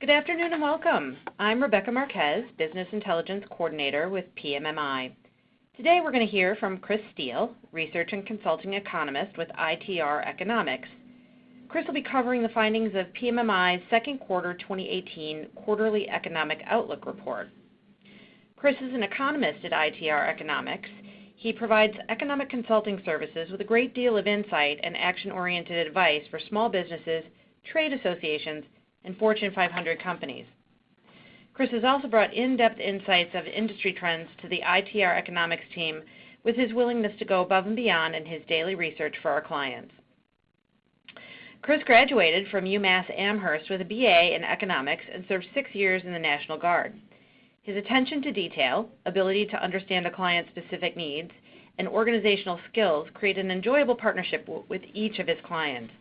Good afternoon and welcome. I'm Rebecca Marquez, Business Intelligence Coordinator with PMMI. Today we're going to hear from Chris Steele, Research and Consulting Economist with ITR Economics. Chris will be covering the findings of PMMI's second quarter 2018 quarterly economic outlook report. Chris is an economist at ITR Economics. He provides economic consulting services with a great deal of insight and action-oriented advice for small businesses, trade associations, and Fortune 500 companies. Chris has also brought in-depth insights of industry trends to the ITR Economics team with his willingness to go above and beyond in his daily research for our clients. Chris graduated from UMass Amherst with a BA in economics and served six years in the National Guard. His attention to detail, ability to understand a client's specific needs, and organizational skills create an enjoyable partnership with each of his clients.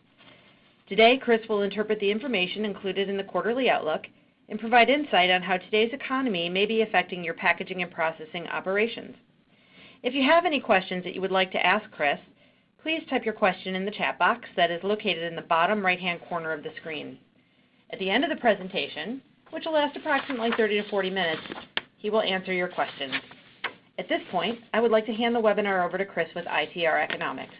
Today, Chris will interpret the information included in the quarterly outlook and provide insight on how today's economy may be affecting your packaging and processing operations. If you have any questions that you would like to ask Chris, please type your question in the chat box that is located in the bottom right-hand corner of the screen. At the end of the presentation, which will last approximately 30 to 40 minutes, he will answer your questions. At this point, I would like to hand the webinar over to Chris with ITR Economics.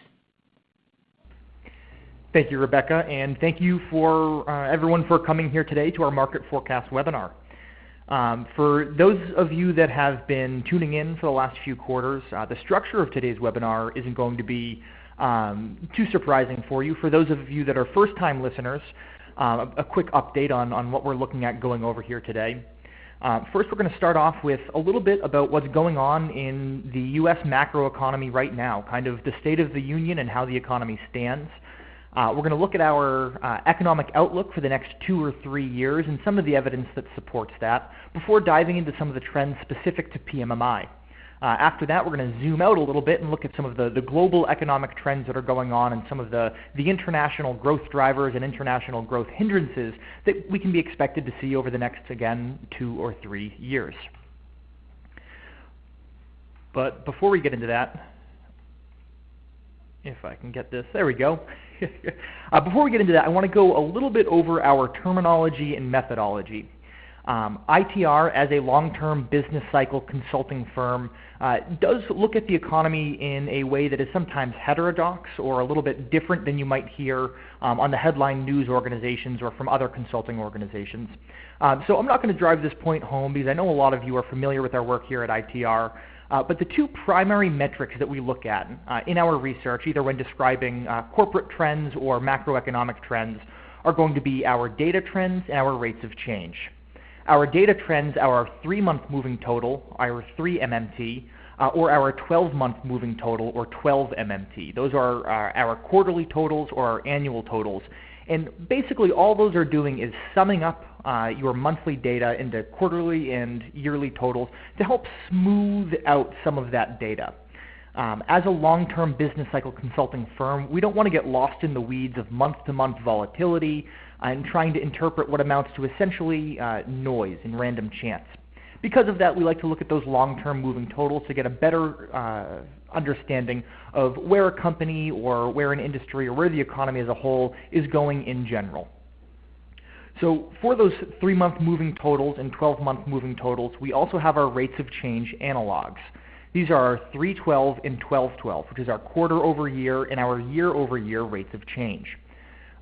Thank you, Rebecca, and thank you for uh, everyone for coming here today to our market forecast webinar. Um, for those of you that have been tuning in for the last few quarters, uh, the structure of today's webinar isn't going to be um, too surprising for you. For those of you that are first-time listeners, uh, a, quick update on, on what we're looking at going over here today. Uh, first, we're going to start off with a little bit about what's going on in the U.S. macroeconomy right now, kind of the state of the union and how the economy stands. Uh, we're going to look at our uh, economic outlook for the next two or three years and some of the evidence that supports that before diving into some of the trends specific to PMMI. Uh, after that, we're going to zoom out a little bit and look at some of the, the global economic trends that are going on and some of the, the international growth drivers and international growth hindrances that we can be expected to see over the next, again, two or three years. But before we get into that, if I can get this, there we go. uh, before we get into that, I want to go a little bit over our terminology and methodology. Um, ITR, as a long-term business cycle consulting firm, uh, does look at the economy in a way that is sometimes heterodox or a little bit different than you might hear um, on the headline news organizations or from other consulting organizations. Um, so I'm not going to drive this point home because I know a lot of you are familiar with our work here at ITR. Uh, but the two primary metrics that we look at uh, in our research, either when describing uh, corporate trends or macroeconomic trends, are going to be our data trends and our rates of change. Our data trends are our three-month moving total, our 3 MMT, uh, or our 12-month moving total, or 12 MMT. Those are our, our quarterly totals or our annual totals. And basically all those are doing is summing up uh, your monthly data into quarterly and yearly totals to help smooth out some of that data. Um, as a long-term business cycle consulting firm, we don't want to get lost in the weeds of month-to-month -month volatility and trying to interpret what amounts to essentially uh, noise and random chance. Because of that, we like to look at those long-term moving totals to get a better uh, understanding of where a company or where an industry or where the economy as a whole is going in general. So for those three-month moving totals and 12-month moving totals, we also have our rates of change analogs. These are our 312 and 1212, which is our quarter over year and our year over year rates of change.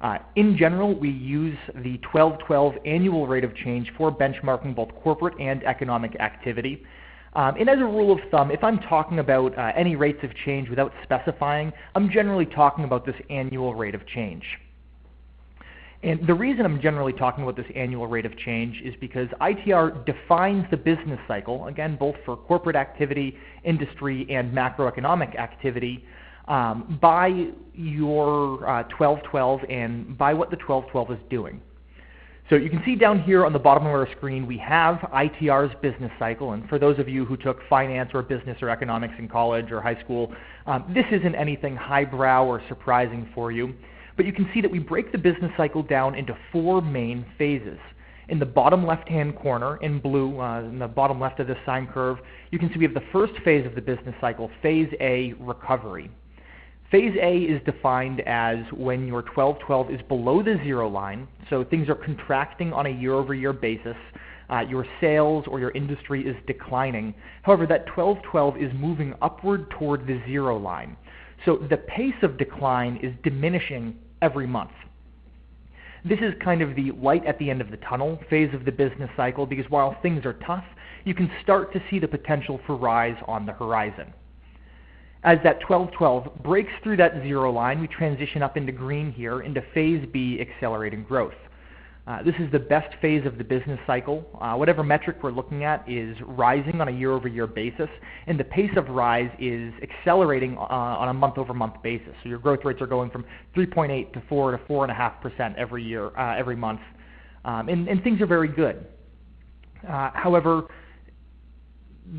Uh, in general, we use the 1212 annual rate of change for benchmarking both corporate and economic activity. Um, and as a rule of thumb, if I'm talking about uh, any rates of change without specifying, I'm generally talking about this annual rate of change. And the reason I'm generally talking about this annual rate of change is because ITR defines the business cycle, again, both for corporate activity, industry, and macroeconomic activity, um, by your uh, 1212 and by what the 1212 is doing. So you can see down here on the bottom of our screen we have ITR's business cycle. And for those of you who took finance or business or economics in college or high school, um, this isn't anything highbrow or surprising for you. But you can see that we break the business cycle down into four main phases. In the bottom left-hand corner, in blue, uh, in the bottom left of this sine curve, you can see we have the first phase of the business cycle, phase A, recovery. Phase A is defined as when your 12-12 is below the zero line, so things are contracting on a year-over-year basis. Uh, your sales or your industry is declining. However, that 12-12 is moving upward toward the zero line. So the pace of decline is diminishing every month. This is kind of the light at the end of the tunnel phase of the business cycle because while things are tough, you can start to see the potential for rise on the horizon. As that 12-12 breaks through that zero line, we transition up into green here into phase B, accelerating growth. Uh, this is the best phase of the business cycle. Uh, whatever metric we're looking at is rising on a year-over-year basis, and the pace of rise is accelerating uh, on a month-over-month basis. So your growth rates are going from 3.8 to 4 to 4.5% every year, uh, every month, um, and, and, things are very good. Uh, however,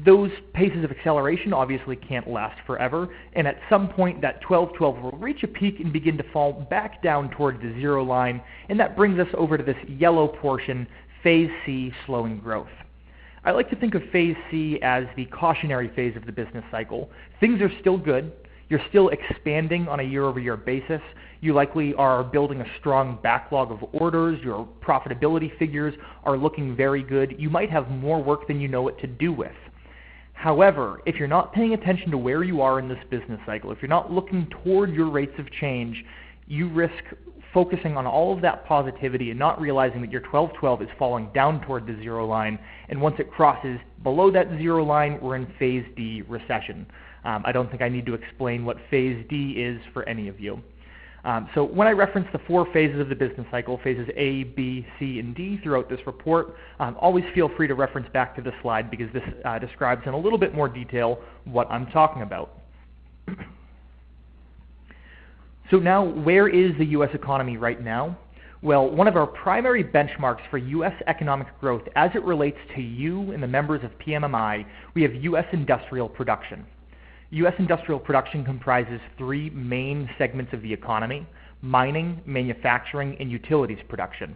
those paces of acceleration obviously can't last forever, and at some point that 12-12 will reach a peak and begin to fall back down toward the zero line, and that brings us over to this yellow portion, phase C, slowing growth. I like to think of phase C as the cautionary phase of the business cycle. Things are still good. You're still expanding on a year-over-year basis. You likely are building a strong backlog of orders. Your profitability figures are looking very good. You might have more work than you know what to do with. However, if you're not paying attention to where you are in this business cycle, if you're not looking toward your rates of change, you risk focusing on all of that positivity and not realizing that your 12-12 is falling down toward the zero line, and once it crosses below that zero line, we're in phase D recession. Um, I don't think I need to explain what phase D is for any of you. Um, so when I reference the four phases of the business cycle, phases A, B, C, and D throughout this report, um, always feel free to reference back to the slide because this uh, describes in a little bit more detail what I'm talking about. so now, where is the U.S. economy right now? Well, one of our primary benchmarks for U.S. economic growth as it relates to you and the members of PMMI, we have U.S. industrial production. U.S. industrial production comprises three main segments of the economy, mining, manufacturing, and utilities production.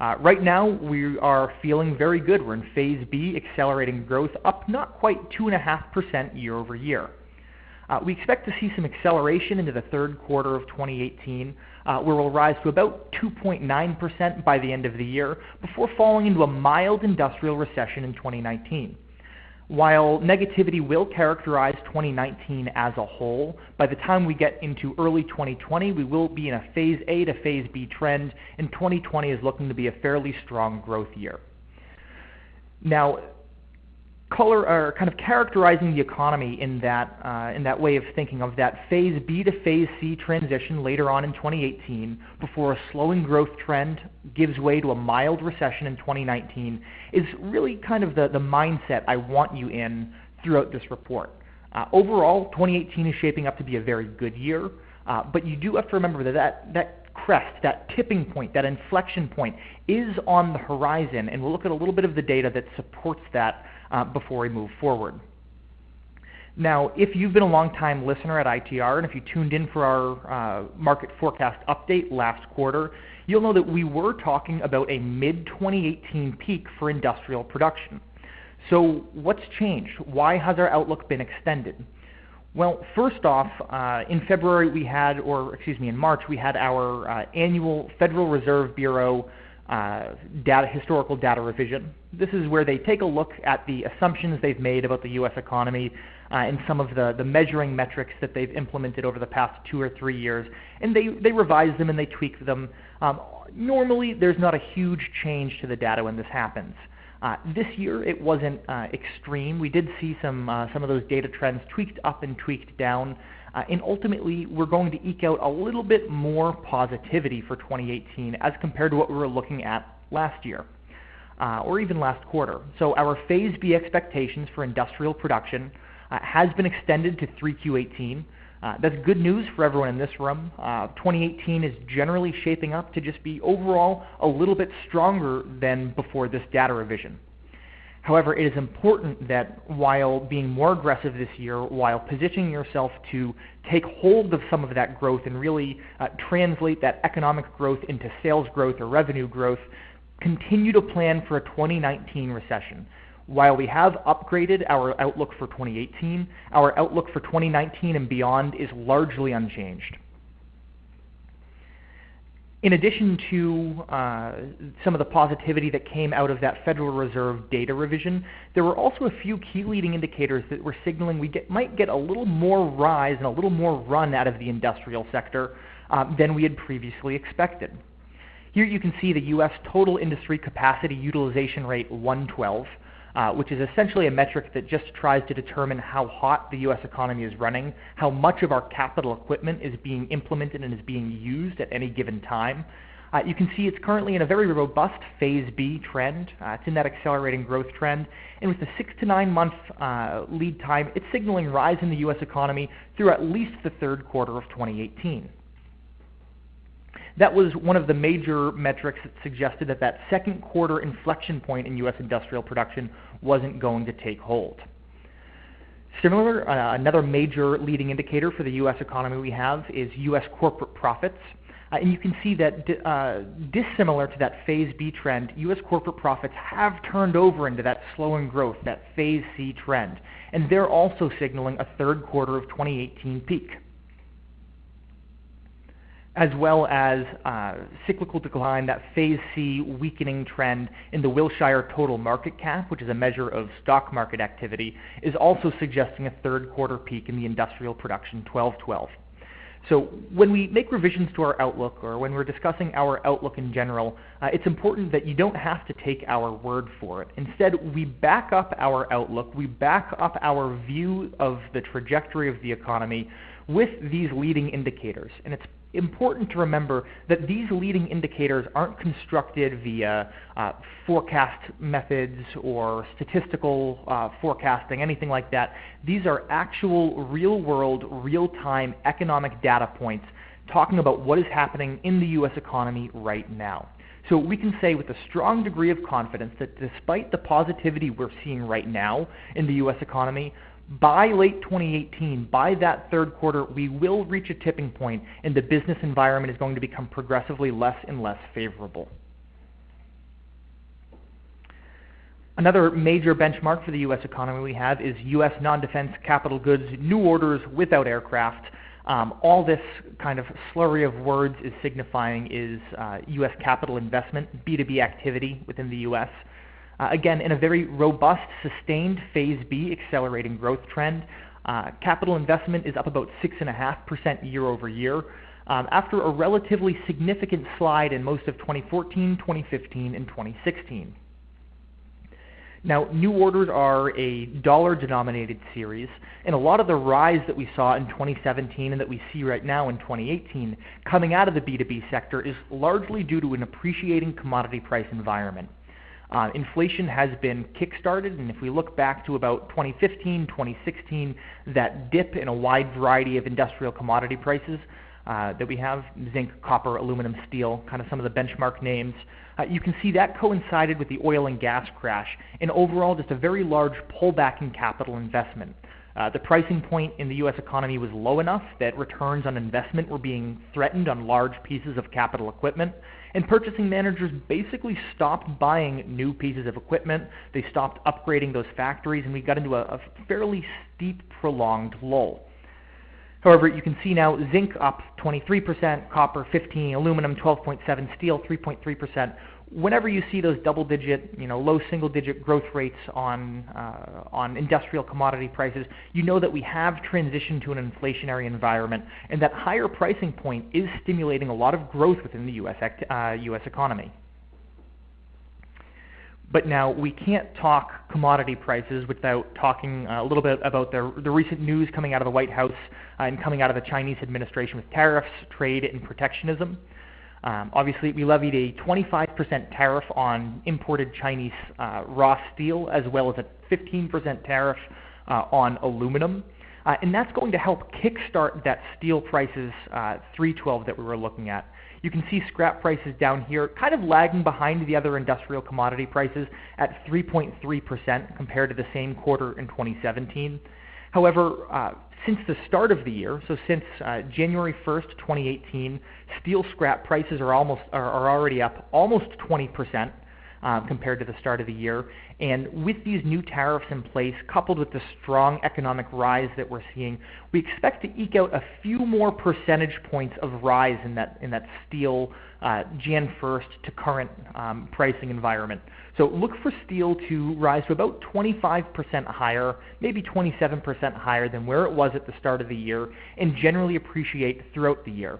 Uh, right now, we are feeling very good. We're in phase B, accelerating growth up not quite 2.5% year over year. Uh, we expect to see some acceleration into the third quarter of 2018, uh, where we'll rise to about 2.9% by the end of the year, before falling into a mild industrial recession in 2019. While negativity will characterize 2019 as a whole, by the time we get into early 2020, we will be in a phase A to phase B trend, and 2020 is looking to be a fairly strong growth year. Now, color or kind of characterizing the economy in that uh, in that way of thinking of that phase B to phase C transition later on in 2018 before a slowing growth trend gives way to a mild recession in 2019 is really kind of the, the mindset I want you in throughout this report. Uh, overall, 2018 is shaping up to be a very good year, uh, but you do have to remember that that, that crest, that tipping point, that inflection point is on the horizon, and we'll look at a little bit of the data that supports that uh, before we move forward. Now, if you've been a long-time listener at ITR, and if you tuned in for our uh, market forecast update last quarter, you'll know that we were talking about a mid-2018 peak for industrial production. So what's changed? Why has our outlook been extended? Well, first off, uh, in February we had, or excuse me, in March we had our uh, annual Federal Reserve Bureau uh, data, historical data revision. This is where they take a look at the assumptions they've made about the U.S. economy uh, and some of the, the measuring metrics that they've implemented over the past two or three years, and they, they revise them and they tweak them. Um, normally, there's not a huge change to the data when this happens. Uh, this year, it wasn't uh, extreme. We did see some, uh, some of those data trends tweaked up and tweaked down. Uh, and ultimately, we're going to eke out a little bit more positivity for 2018 as compared to what we were looking at last year. Uh, or even last quarter. So our Phase B expectations for industrial production uh, has been extended to 3Q18. Uh, that's good news for everyone in this room. Uh, 2018 is generally shaping up to just be overall a little bit stronger than before this data revision. However, it is important that while being more aggressive this year, while positioning yourself to take hold of some of that growth and really uh, translate that economic growth into sales growth or revenue growth, continue to plan for a 2019 recession. while we have upgraded our outlook for 2018, our outlook for 2019 and beyond is largely unchanged. In addition to uh, some of the positivity that came out of that Federal Reserve data revision, there were also a few key leading indicators that were signaling we get, might get a little more rise and a little more run out of the industrial sector uh, than we had previously expected. Here you can see the U.S. total industry capacity utilization rate 112 uh, which is essentially a metric that just tries to determine how hot the U.S. economy is running, how much of our capital equipment is being implemented and is being used at any given time. Uh, you can see it's currently in a very robust phase B trend. Uh, it's in that accelerating growth trend. And with the six to nine month uh, lead time, it's signaling rise in the U.S. economy through at least the third quarter of 2018 that was one of the major metrics that suggested that that second quarter inflection point in U.S. industrial production wasn't going to take hold. Similar, uh, another major leading indicator for the U.S. economy we have is U.S. corporate profits. Uh, and you can see that uh, dissimilar to that phase B trend, U.S. corporate profits have turned over into that slowing growth, that phase C trend. And they're also signaling a third quarter of 2018 peak as well as uh, cyclical decline, that phase C weakening trend in the Wilshire total market cap, which is a measure of stock market activity, is also suggesting a third quarter peak in the industrial production 1212. So when we make revisions to our outlook or when we're discussing our outlook in general, uh, it's important that you don't have to take our word for it. Instead, we back up our outlook, we back up our view of the trajectory of the economy with these leading indicators. And it's important to remember that these leading indicators aren't constructed via uh, forecast methods or statistical uh, forecasting, anything like that. These are actual real-world, real-time economic data points talking about what is happening in the U.S. economy right now. So we can say with a strong degree of confidence that despite the positivity we're seeing right now in the U.S. economy, by late 2018, by that third quarter, we will reach a tipping point and the business environment is going to become progressively less and less favorable. Another major benchmark for the U.S. economy we have is U.S. non-defense capital goods new orders without aircraft. Um, all this kind of slurry of words is signifying is uh, U.S. capital investment, B2B activity within the U.S. Uh, again, in a very robust, sustained phase B accelerating growth trend, uh, capital investment is up about 6.5% year over year um, after a relatively significant slide in most of 2014, 2015, and 2016. Now, new orders are a dollar-denominated series, and a lot of the rise that we saw in 2017 and that we see right now in 2018 coming out of the B2B sector is largely due to an appreciating commodity price environment. Uh, inflation has been kickstarted, and if we look back to about 2015, 2016, that dip in a wide variety of industrial commodity prices uh, that we have, zinc, copper, aluminum, steel, kind of some of the benchmark names, uh, you can see that coincided with the oil and gas crash, and overall just a very large pullback in capital investment. Uh, the pricing point in the U.S. economy was low enough that returns on investment were being threatened on large pieces of capital equipment, and purchasing managers basically stopped buying new pieces of equipment. They stopped upgrading those factories, and we got into a, a fairly steep, prolonged lull. However, you can see now zinc up 23%, copper 15, aluminum 12.7, steel 3.3%, whenever you see those double-digit, you know, low single-digit growth rates on uh, on industrial commodity prices, you know that we have transitioned to an inflationary environment, and that higher pricing point is stimulating a lot of growth within the U.S. Uh, U.S. economy. But now we can't talk commodity prices without talking a little bit about the, the recent news coming out of the White House uh, and coming out of the Chinese administration with tariffs, trade, and protectionism. Um, obviously, we levied a 25% tariff on imported Chinese uh, raw steel, as well as a 15% tariff uh, on aluminum. Uh, and that's going to help kickstart that steel prices uh, 312 that we were looking at. You can see scrap prices down here kind of lagging behind the other industrial commodity prices at 3.3% compared to the same quarter in 2017. However, uh, since the start of the year, so since uh, January 1st, 2018, steel scrap prices are almost are, are already up almost 20%. uh, compared to the start of the year. And with these new tariffs in place, coupled with the strong economic rise that we're seeing, we expect to eke out a few more percentage points of rise in that in that steel uh, Jan 1st to current um, pricing environment. So look for steel to rise to about 25% higher, maybe 27% higher than where it was at the start of the year, and generally appreciate throughout the year.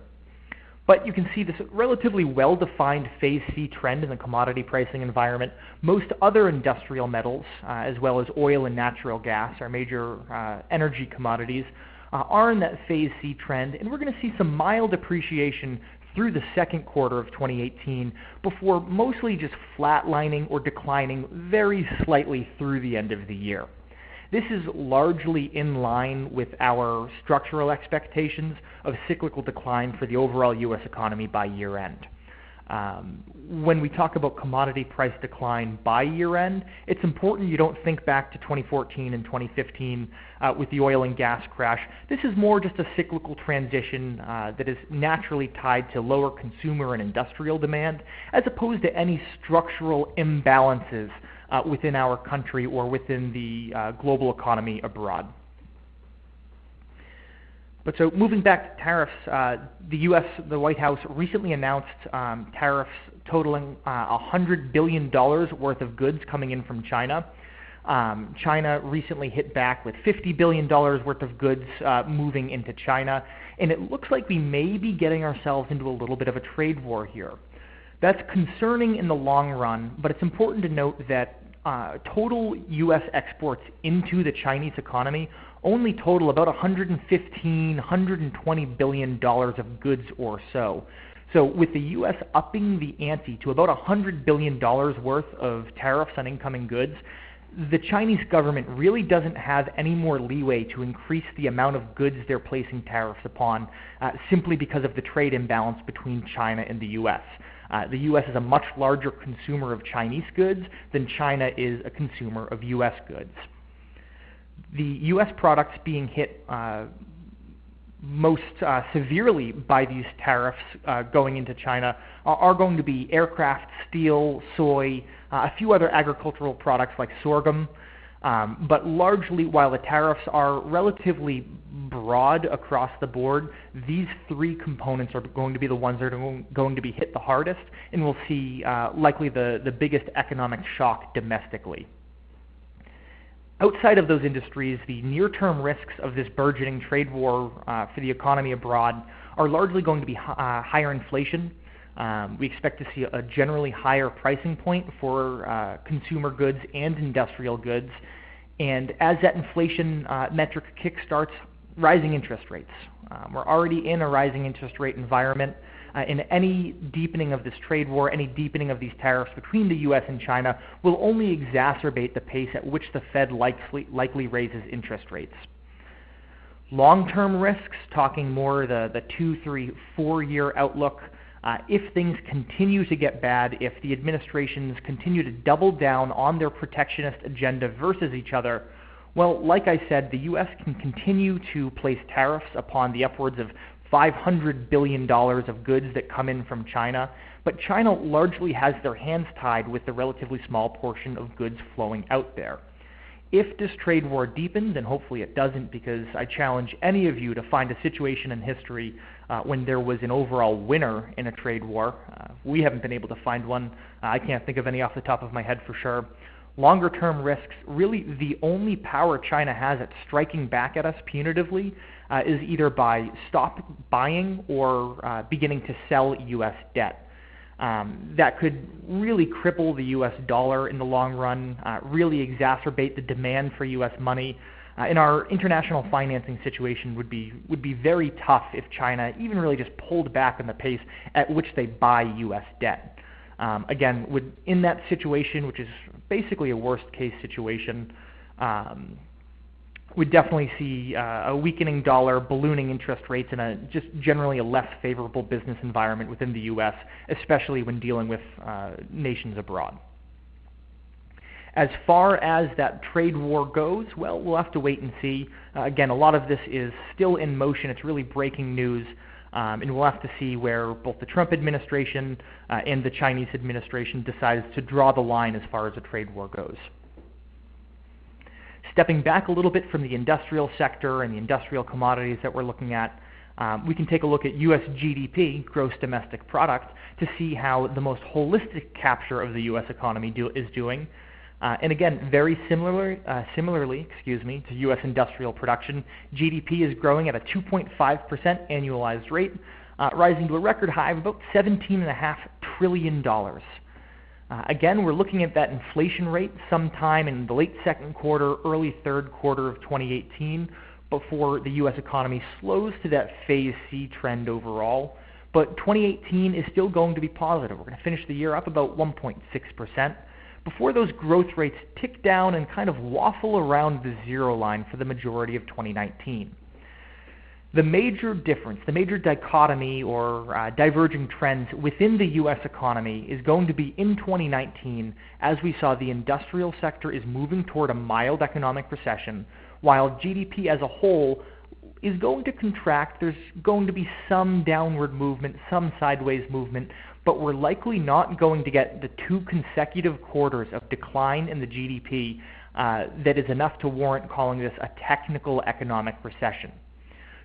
But you can see this relatively well-defined phase C trend in the commodity pricing environment. Most other industrial metals, uh, as well as oil and natural gas, our major uh, energy commodities, uh, are in that phase C trend, and we're going to see some mild appreciation through the second quarter of 2018 before mostly just flatlining or declining very slightly through the end of the year. This is largely in line with our structural expectations of cyclical decline for the overall U.S. economy by year-end. Um, when we talk about commodity price decline by year-end, it's important you don't think back to 2014 and 2015 uh, with the oil and gas crash. This is more just a cyclical transition uh, that is naturally tied to lower consumer and industrial demand, as opposed to any structural imbalances uh, within our country or within the global economy abroad. But so moving back to tariffs, uh, the U.S., the White House recently announced um, tariffs totaling uh, $100 billion worth of goods coming in from China. Um, China recently hit back with $50 billion worth of goods uh, moving into China, and it looks like we may be getting ourselves into a little bit of a trade war here. That's concerning in the long run, but it's important to note that uh, total U.S. exports into the Chinese economy only total about 115, 120 billion dollars of goods or so. So with the U.S. upping the ante to about 100 billion dollars worth of tariffs on incoming goods, the Chinese government really doesn't have any more leeway to increase the amount of goods they're placing tariffs upon uh, simply because of the trade imbalance between China and the U.S. Uh, the U.S. is a much larger consumer of Chinese goods than China is a consumer of U.S. goods. The U.S. products being hit uh, most uh, severely by these tariffs uh, going into China are, are, going to be aircraft, steel, soy, uh, a few other agricultural products like sorghum, um, but largely, while the tariffs are relatively broad across the board, these three components are going to be the ones that are going to be hit the hardest, and we'll see uh, likely the, the biggest economic shock domestically. Outside of those industries, the near-term risks of this burgeoning trade war uh, for the economy abroad are largely going to be uh, higher inflation, um, we expect to see a generally higher pricing point for uh, consumer goods and industrial goods. And as that inflation uh, metric kickstarts, rising interest rates. Um, we're already in a rising interest rate environment. Uh, and any deepening of this trade war, any deepening of these tariffs between the U.S. and China will only exacerbate the pace at which the Fed likely, likely raises interest rates. Long-term risks, talking more the, the two, three, four-year outlook, uh, if things continue to get bad, if the administrations continue to double down on their protectionist agenda versus each other, well, like I said, the U.S. can continue to place tariffs upon the upwards of $500 billion of goods that come in from China, but China largely has their hands tied with the relatively small portion of goods flowing out there. If this trade war deepens, and hopefully it doesn't because I challenge any of you to find a situation in history uh, when there was an overall winner in a trade war. Uh, we haven't been able to find one. Uh, I can't think of any off the top of my head for sure. Longer term risks, really the only power China has at striking back at us punitively uh, is either by stop buying or uh, beginning to sell U.S. debt. Um, that could really cripple the U.S. dollar in the long run, uh, really exacerbate the demand for U.S. money, uh, and our international financing situation would be would be very tough if China even really just pulled back on the pace at which they buy U.S. debt. Um, again, would in that situation, which is basically a worst case situation, um, would definitely see uh, a weakening dollar, ballooning interest rates, and a just generally a less favorable business environment within the U.S., especially when dealing with uh, nations abroad. As far as that trade war goes, well, we'll have to wait and see. Uh, again, a lot of this is still in motion. It's really breaking news. Um, and we'll have to see where both the Trump administration uh, and the Chinese administration decides to draw the line as far as a trade war goes. Stepping back a little bit from the industrial sector and the industrial commodities that we're looking at, um, we can take a look at U.S. GDP, gross domestic product, to see how the most holistic capture of the U.S. economy do, is doing. Uh, and again, very similar, uh, similarly, excuse me, to U.S. industrial production, GDP is growing at a 2.5% annualized rate, uh, rising to a record high of about $17.5 trillion. Uh, again, we're looking at that inflation rate sometime in the late second quarter, early third quarter of 2018 before the U.S. economy slows to that phase C trend overall. But 2018 is still going to be positive. We're going to finish the year up about 1.6% before those growth rates tick down and kind of waffle around the zero line for the majority of 2019. The major difference, the major dichotomy or uh, diverging trends within the U.S. economy is going to be in 2019 as we saw the industrial sector is moving toward a mild economic recession while GDP as a whole is going to contract. There's going to be some downward movement, some sideways movement, but we're likely not going to get the two consecutive quarters of decline in the GDP uh, that is enough to warrant calling this a technical economic recession.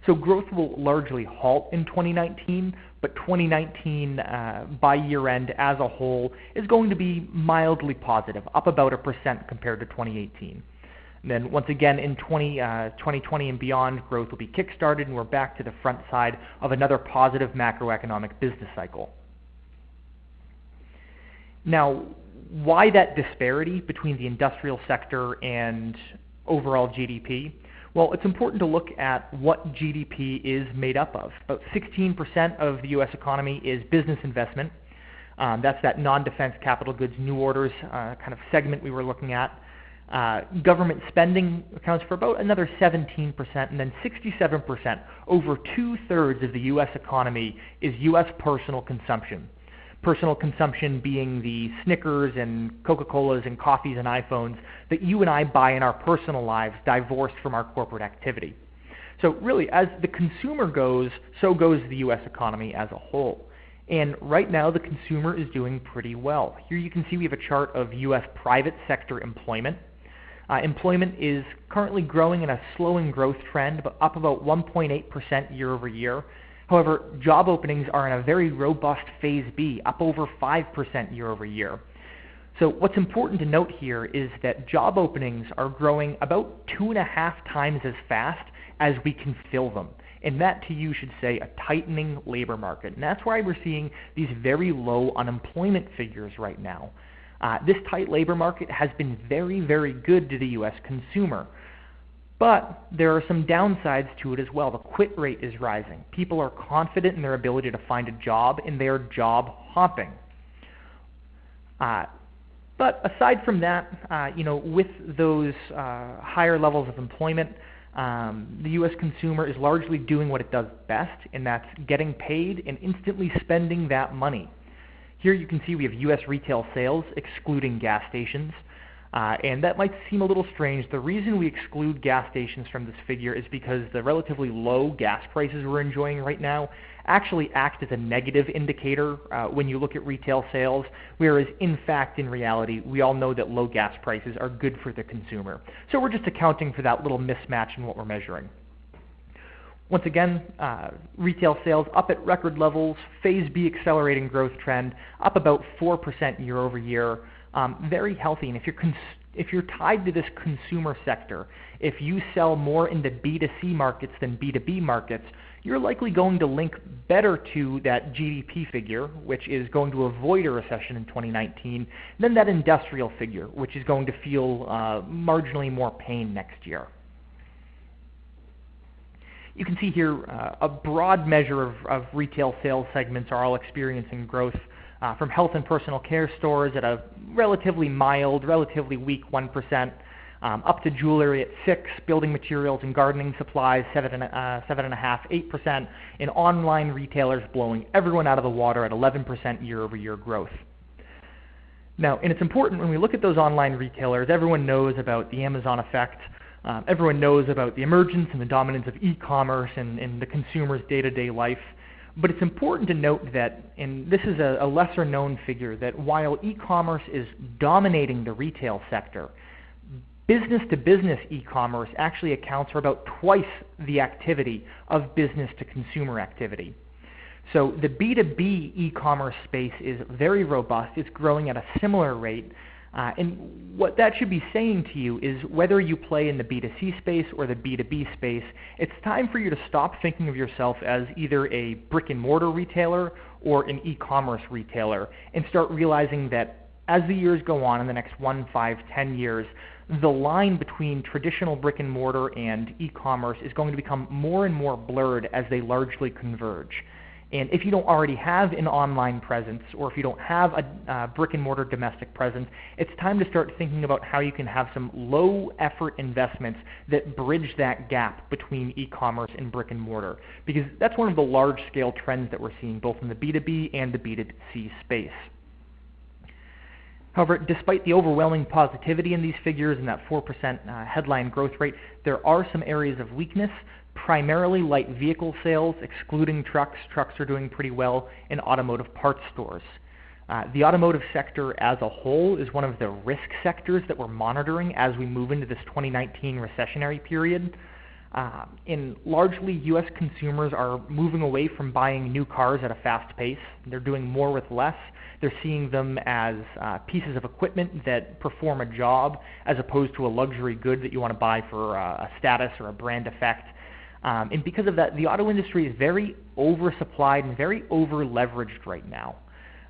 So growth will largely halt in 2019, but 2019 uh, by year end as a whole is going to be mildly positive, up about a percent compared to 2018. And then once again in 20, uh, 2020 and beyond, growth will be kickstarted and we're back to the front side of another positive macroeconomic business cycle. Now, why that disparity between the industrial sector and overall GDP? Well, it's important to look at what GDP is made up of. About 16% of the U.S. economy is business investment. Um, that's that non-defense capital goods new orders uh, kind of segment we were looking at. Uh, government spending accounts for about another 17%, and then 67%, over two-thirds of the U.S. economy is U.S. personal consumption. Personal consumption being the Snickers and Coca-Colas and coffees and iPhones that you and I buy in our personal lives, divorced from our corporate activity. So really, as the consumer goes, so goes the U.S. economy as a whole. And right now, the consumer is doing pretty well. Here you can see we have a chart of U.S. private sector employment uh, employment is currently growing in a slowing growth trend, but up about 1.8% year over year. However, job openings are in a very robust phase B, up over 5% year over year. So what's important to note here is that job openings are growing about two and a half times as fast as we can fill them. And that to you should say a tightening labor market. And that's why we're seeing these very low unemployment figures right now. Uh, this tight labor market has been very, very good to the U.S. consumer. But there are some downsides to it as well. The quit rate is rising. People are confident in their ability to find a job, and they are job hopping. Uh, but aside from that, uh, you know, with those uh, higher levels of employment, um, the U.S. consumer is largely doing what it does best, and that's getting paid and instantly spending that money. Here you can see we have U.S. retail sales excluding gas stations. Uh, and that might seem a little strange. The reason we exclude gas stations from this figure is because the relatively low gas prices we're enjoying right now actually act as a negative indicator uh, when you look at retail sales, whereas in fact, in reality, we all know that low gas prices are good for the consumer. So we're just accounting for that little mismatch in what we're measuring. Once again, uh, retail sales up at record levels, phase B accelerating growth trend, up about 4% year over year. Um, very healthy. And if you're, if you're tied to this consumer sector, if you sell more into B2C markets than B2B markets, you're likely going to link better to that GDP figure, which is going to avoid a recession in 2019, than that industrial figure, which is going to feel uh, marginally more pain next year. You can see here uh, a broad measure of, of, retail sales segments are all experiencing growth uh, from health and personal care stores at a relatively mild, relatively weak 1%, um, up to jewelry at 6 building materials and gardening supplies 7, uh, 7.5%, 8%, and online retailers blowing everyone out of the water at 11% year-over-year growth. Now, and it's important when we look at those online retailers, everyone knows about the Amazon effect, um, everyone knows about the emergence and the dominance of e-commerce and, in the consumer's day-to-day life. But it's important to note that, and this is a, a lesser known figure, that while e-commerce is dominating the retail sector, business to business e-commerce actually accounts for about twice the activity of business to consumer activity. So the B2B e-commerce space is very robust. It's growing at a similar rate. Uh, and what that should be saying to you is whether you play in the B2C space or the B2B space, it's time for you to stop thinking of yourself as either a brick and mortar retailer or an e-commerce retailer and start realizing that as the years go on in the next one, five, ten years, the line between traditional brick and mortar and e-commerce is going to become more and more blurred as they largely converge. And if you don't already have an online presence or if you don't have a uh, brick and mortar domestic presence, it's time to start thinking about how you can have some low effort investments that bridge that gap between e-commerce and brick and mortar. Because that's one of the large scale trends that we're seeing both in the B2B and the B2C space. However, despite the overwhelming positivity in these figures and that 4% uh, headline growth rate, there are some areas of weakness primarily light vehicle sales, excluding trucks. Trucks are doing pretty well in automotive parts stores. Uh, the automotive sector as a whole is one of the risk sectors that we're monitoring as we move into this 2019 recessionary period. Uh, and largely, U.S. consumers are moving away from buying new cars at a fast pace. They're doing more with less. They're seeing them as uh, pieces of equipment that perform a job as opposed to a luxury good that you want to buy for uh, a status or a brand effect. Um, and because of that, the auto industry is very oversupplied and very over-leveraged right now.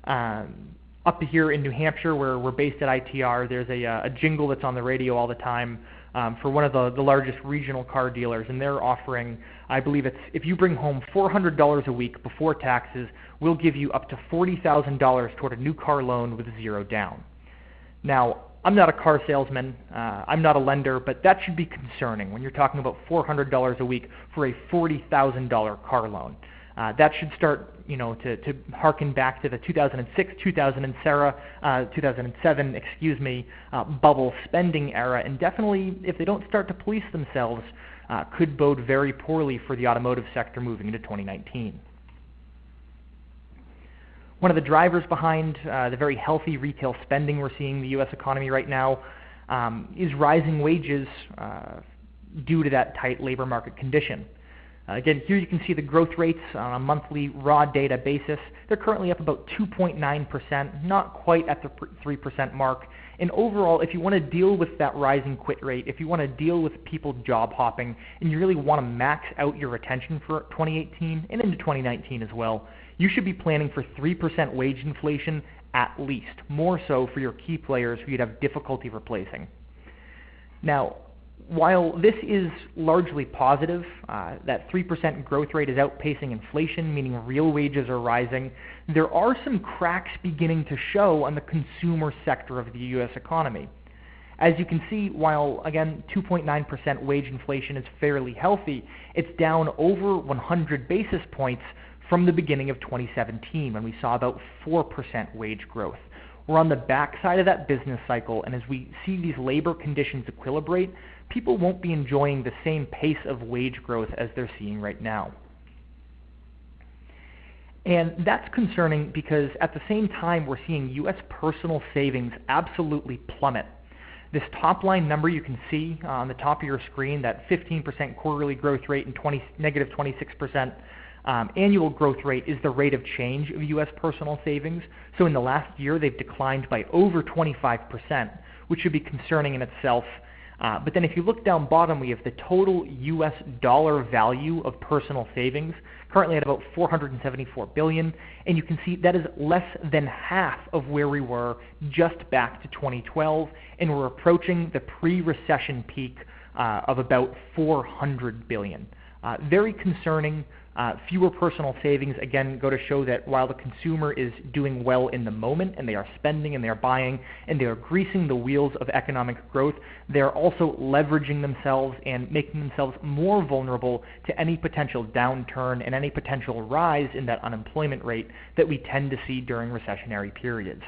Um, up here in New Hampshire, where we're based at ITR, there's a, uh, a jingle that's on the radio all the time um, for one of the, the largest regional car dealers, and they're offering, I believe it's if you bring home $400 a week before taxes, we'll give you up to $40,000 toward a new car loan with zero down. Now, I'm not a car salesman. Uh, I'm not a lender, but that should be concerning when you're talking about $400 a week for a $40,000 car loan. Uh, that should start, you know, to, to harken back to the 2006, 2007, uh, 2007, excuse me, uh, bubble spending era, and definitely, if they don't start to police themselves, uh, could bode very poorly for the automotive sector moving into 2019. One of the drivers behind uh, the very healthy retail spending we're seeing in the U.S. economy right now um, is rising wages uh, due to that tight labor market condition. Uh, again, here you can see the growth rates on a monthly raw data basis. They're currently up about 2.9%, not quite at the 3% mark. And overall, if you want to deal with that rising quit rate, if you want to deal with people job hopping, and you really want to max out your retention for 2018 and into 2019 as well, you should be planning for 3% wage inflation at least, more so for your key players who you'd have difficulty replacing. Now, while this is largely positive, uh, that 3% growth rate is outpacing inflation, meaning real wages are rising, there are some cracks beginning to show on the consumer sector of the U.S. economy. As you can see, while again 2.9% wage inflation is fairly healthy, it's down over 100 basis points from the beginning of 2017 when we saw about 4% wage growth. We're on the backside of that business cycle, and as we see these labor conditions equilibrate, people won't be enjoying the same pace of wage growth as they're seeing right now. And that's concerning because at the same time, we're seeing U.S. personal savings absolutely plummet. This top line number you can see on the top of your screen, that 15% quarterly growth rate and 20, negative 26% um, annual growth rate is the rate of change of U.S. personal savings. So in the last year, they've declined by over 25%, which should be concerning in itself. Uh, but then if you look down bottom, we have the total U.S. dollar value of personal savings, currently at about $474 billion. and you can see that is less than half of where we were just back to 2012, and we're approaching the pre-recession peak uh, of about 400 billion. Uh, very concerning. Uh, fewer personal savings, again, go to show that while the consumer is doing well in the moment and they are spending and they are buying and they are greasing the wheels of economic growth, they are also leveraging themselves and making themselves more vulnerable to any potential downturn and any potential rise in that unemployment rate that we tend to see during recessionary periods.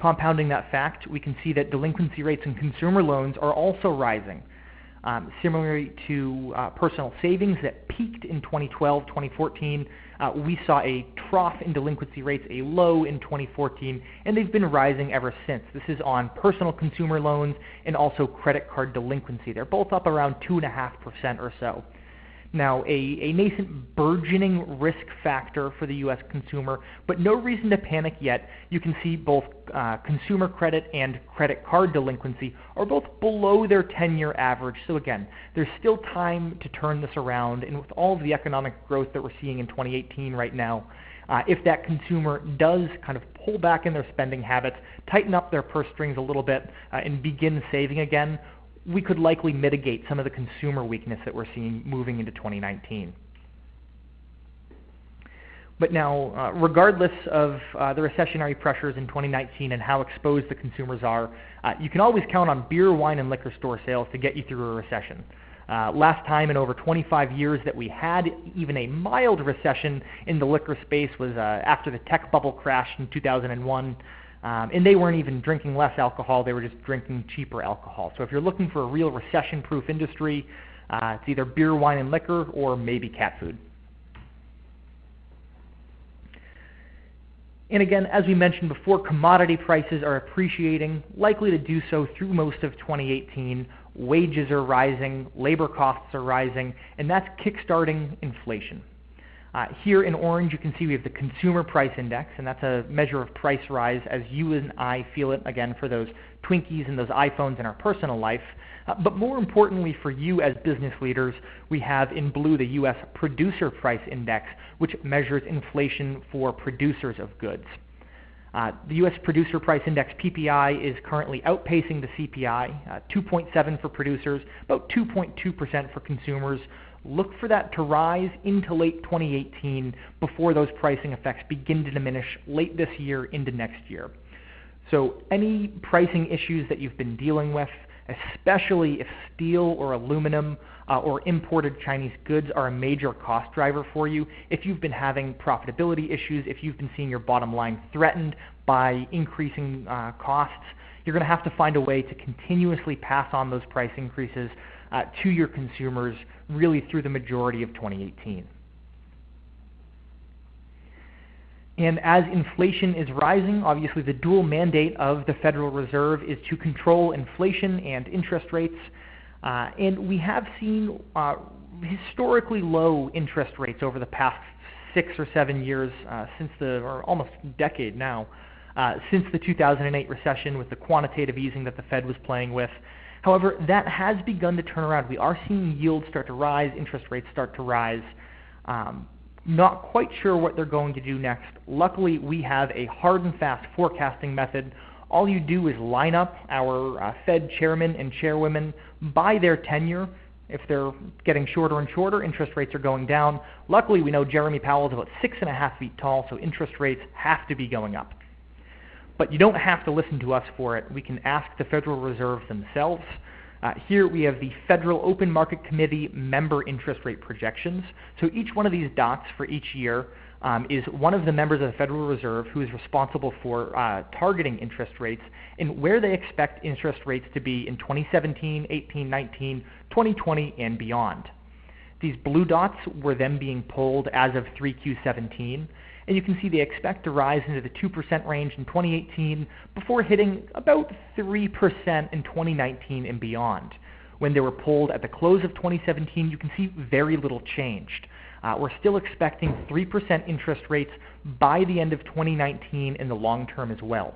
Compounding that fact, we can see that delinquency rates in consumer loans are also rising. Um, similarly to uh, personal savings that peaked in 2012, 2014, uh, we saw a trough in delinquency rates, a low in 2014, and they've been rising ever since. This is on personal consumer loans and also credit card delinquency. They're both up around 2.5% or so. Now, a, a nascent burgeoning risk factor for the U.S. consumer, but no reason to panic yet. You can see both uh, consumer credit and credit card delinquency are both below their 10-year average. So again, there's still time to turn this around, and with all of the economic growth that we're seeing in 2018 right now, uh, if that consumer does kind of pull back in their spending habits, tighten up their purse strings a little bit, uh, and begin saving again, we could likely mitigate some of the consumer weakness that we're seeing moving into 2019. But now, uh, regardless of uh, the recessionary pressures in 2019 and how exposed the consumers are, uh, you can always count on beer, wine, and liquor store sales to get you through a recession. Uh, last time in over 25 years that we had even a mild recession in the liquor space was uh, after the tech bubble crashed in 2001. Um, and they weren't even drinking less alcohol, they were just drinking cheaper alcohol. So if you're looking for a real recession-proof industry, uh, it's either beer, wine, and liquor or maybe cat food. And again, as we mentioned before, commodity prices are appreciating, likely to do so through most of 2018. Wages are rising, labor costs are rising, and that's kickstarting inflation. Uh, here in orange, you can see we have the Consumer Price Index, and that's a measure of price rise as you and I feel it, again, for those Twinkies and those iPhones in our personal life. Uh, but more importantly for you as business leaders, we have in blue the U.S. Producer Price Index, which measures inflation for producers of goods. Uh, the U.S. Producer Price Index PPI is currently outpacing the CPI, uh, 2.7 for producers, about 2.2% for consumers, look for that to rise into late 2018 before those pricing effects begin to diminish late this year into next year. So any pricing issues that you've been dealing with, especially if steel or aluminum uh, or imported Chinese goods are a major cost driver for you, if you've been having profitability issues, if you've been seeing your bottom line threatened by increasing uh, costs, you're going to have to find a way to continuously pass on those price increases to your consumers really through the majority of 2018. And as inflation is rising, obviously the dual mandate of the Federal Reserve is to control inflation and interest rates. Uh, and we have seen uh, historically low interest rates over the past six or seven years uh, since the, or almost decade now, uh, since the 2008 recession with the quantitative easing that the Fed was playing with. However, that has begun to turn around. We are seeing yields start to rise, interest rates start to rise. Um, not quite sure what they're going to do next. Luckily, we have a hard and fast forecasting method. All you do is line up our uh, Fed chairmen and chairwomen by their tenure. If they're getting shorter and shorter, interest rates are going down. Luckily, we know Jerome Powell is about six and a half feet tall, so interest rates have to be going up. But you don't have to listen to us for it. We can ask the Federal Reserve themselves. Uh, here we have the Federal Open Market Committee member interest rate projections. So each one of these dots for each year um, is one of the members of the Federal Reserve who is responsible for uh, targeting interest rates and where they expect interest rates to be in 2017, 18, 19, 2020, and beyond. These blue dots were then being pulled as of 3Q17 and you can see they expect to rise into the 2% range in 2018 before hitting about 3% in 2019 and beyond. When they were pulled at the close of 2017, you can see very little changed. Uh, we're still expecting 3% interest rates by the end of 2019 in the long term as well.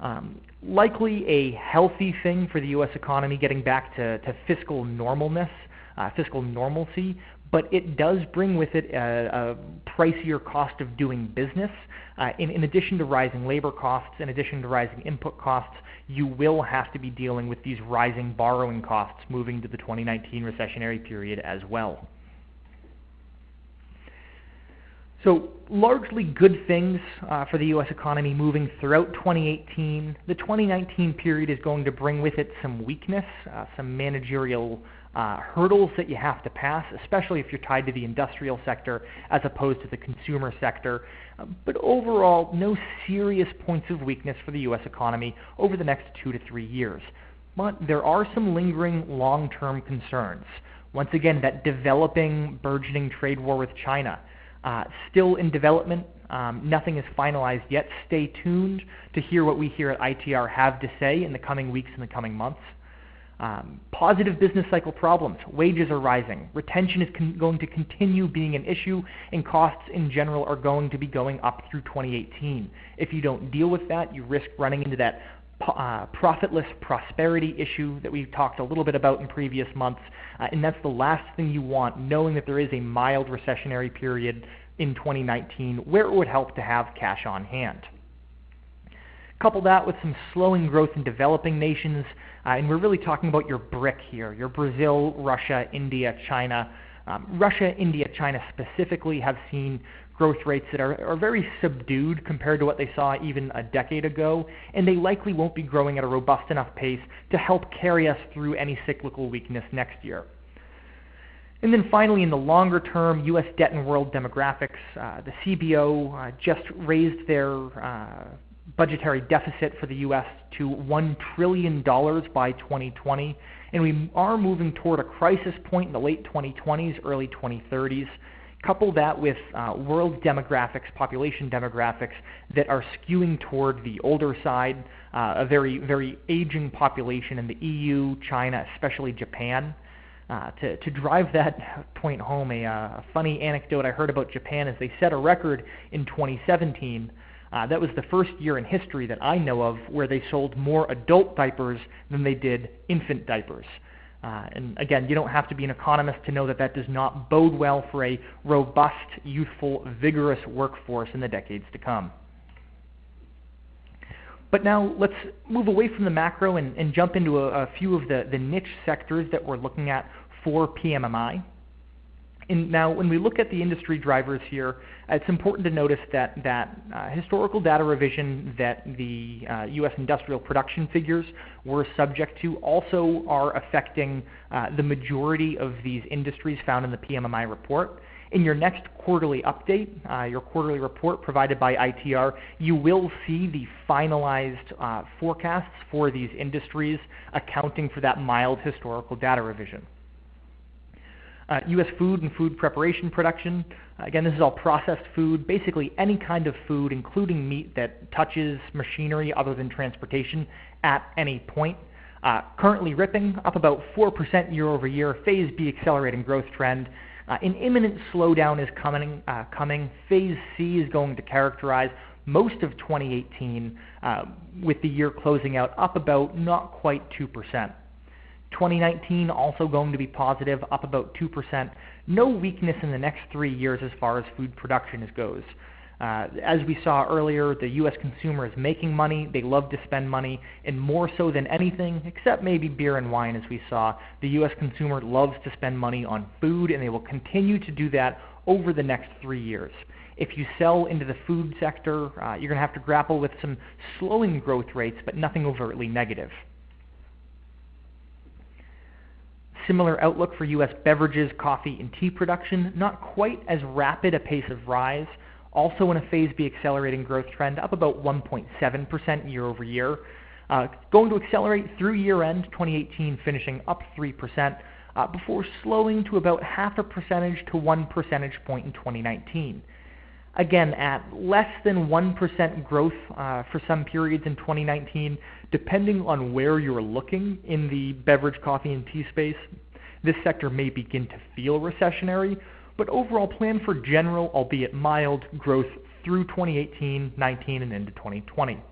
Um, likely a healthy thing for the U.S. economy getting back to, to fiscal normalness, uh, fiscal normalcy, but it does bring with it a, a pricier cost of doing business. Uh, in, in, addition to rising labor costs, in addition to rising input costs, you will have to be dealing with these rising borrowing costs moving to the 2019 recessionary period as well. So largely good things uh, for the U.S. economy moving throughout 2018. The 2019 period is going to bring with it some weakness, uh, some managerial uh, hurdles that you have to pass, especially if you're tied to the industrial sector as opposed to the consumer sector. Uh, but overall, no serious points of weakness for the U.S. economy over the next two to three years. but there are some lingering long-term concerns. Once again, that developing, burgeoning trade war with China, uh, still in development. Um, nothing is finalized yet. Stay tuned to hear what we here at ITR have to say in the coming weeks and the coming months. Um, positive business cycle problems. Wages are rising. Retention is going to continue being an issue, and costs in general are going to be going up through 2018. If you don't deal with that, you risk running into that uh, profitless prosperity issue that we've talked a little bit about in previous months, uh, and that's the last thing you want, knowing that there is a mild recessionary period in 2019 where it would help to have cash on hand. Couple that with some slowing growth in developing nations, uh, and we're really talking about your BRIC here, your Brazil, Russia, India, China. Um, Russia, India, China specifically have seen growth rates that are, are very subdued compared to what they saw even a decade ago, and they likely won't be growing at a robust enough pace to help carry us through any cyclical weakness next year. And then finally, in the longer term, U.S. debt and world demographics, uh, the CBO uh, just raised their uh, budgetary deficit for the U.S. to $1 trillion by 2020, and we are moving toward a crisis point in the late 2020s, early 2030s. Couple that with uh, world demographics, population demographics that are skewing toward the older side, uh, a very, very aging population in the EU, China, especially Japan. Uh, to, to drive that point home, a, uh, a funny anecdote I heard about Japan is they set a record in 2017 uh, that was the first year in history that I know of where they sold more adult diapers than they did infant diapers. Uh, and again, you don't have to be an economist to know that that does not bode well for a robust, youthful, vigorous workforce in the decades to come. But now let's move away from the macro and, and jump into a, a, few of the, the niche sectors that we're looking at for PMMI. Now, when we look at the industry drivers here, it's important to notice that, that uh, historical data revision that the uh, U.S. industrial production figures were subject to also are affecting uh, the majority of these industries found in the PMMI report. In your next quarterly update, uh, your quarterly report provided by ITR, you will see the finalized uh, forecasts for these industries accounting for that mild historical data revision. Uh, U.S. food and food preparation production. Uh, again, this is all processed food, basically any kind of food, including meat that touches machinery other than transportation at any point. Uh, currently ripping, up about 4% year over year, phase B accelerating growth trend. Uh, an imminent slowdown is coming, uh, coming. Phase C is going to characterize most of 2018, uh, with the year closing out up about not quite 2%. 2019 also going to be positive, up about 2%. No weakness in the next three years as far as food production goes. Uh, as we saw earlier, the U.S. consumer is making money. They love to spend money, and more so than anything, except maybe beer and wine, as we saw, the U.S. consumer loves to spend money on food, and they will continue to do that over the next three years. If you sell into the food sector, uh, you're going to have to grapple with some slowing growth rates, but nothing overtly negative. Similar outlook for U.S. beverages, coffee, and tea production, not quite as rapid a pace of rise, also in a phase B accelerating growth trend, up about 1.7% year over year. Uh, going to accelerate through year end 2018, finishing up 3%, uh, before slowing to about half a percentage to one percentage point in 2019 again, at less than 1% growth uh, for some periods in 2019, depending on where you're looking in the beverage, coffee, and tea space, this sector may begin to feel recessionary, but overall plan for general, albeit mild, growth through 2018, 19, and into 2020.